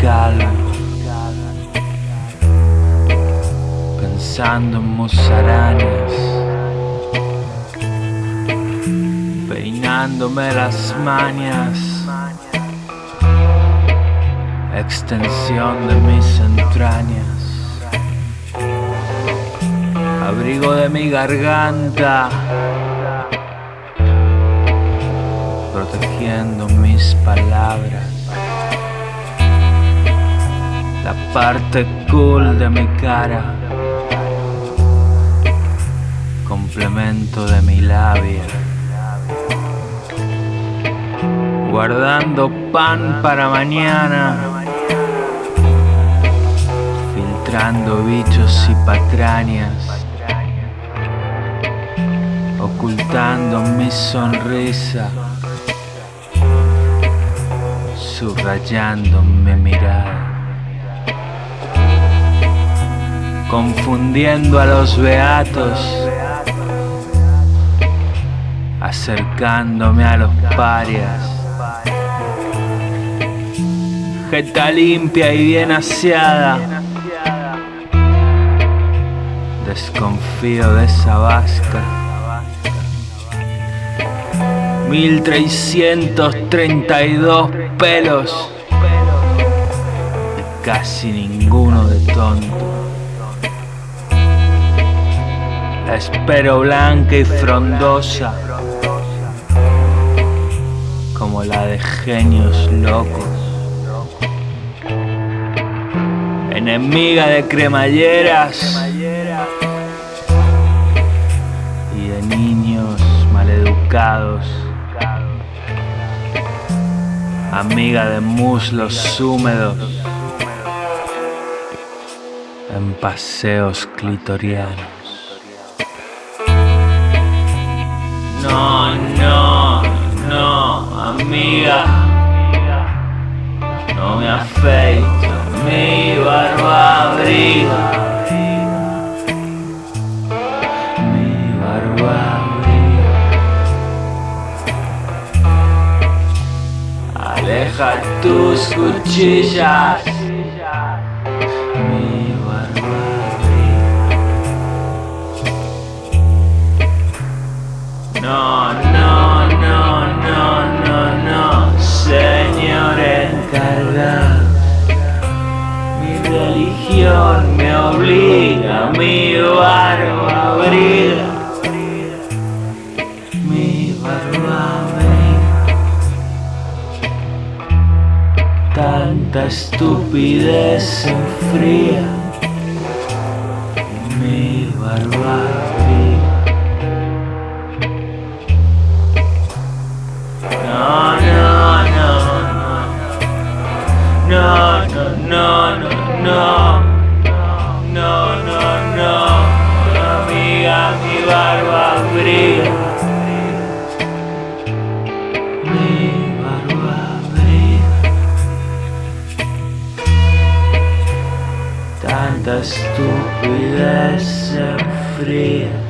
calma. Pensando en musarañas Peinándome las mañas. Extensión de mis entrañas. Abrigo de mi garganta, protegiendo mis palabras. La parte cool de mi cara. Complemento de mi labia. Guardando pan para mañana. Filtrando bichos y patrañas. Ocultando mi sonrisa. Subrayando mi mirada confundiendo a los beatos, acercándome a los parias. Jeta limpia y bien aseada, desconfío de esa vasca. 1332 pelos y casi ninguno de tonto. Espero blanca y frondosa, como la de genios locos. Enemiga de cremalleras y de niños maleducados. Amiga de muslos húmedos en paseos clitorianos. No, no, no, amiga. No me afeito, mi barba abriga. Mi barba abriga. Aleja tus cuchillas. Estupidez enfría. Mi barba abriga. No, no, no, no. No, no, no, no, no. No, no, no. Tanta estupidez se enfría.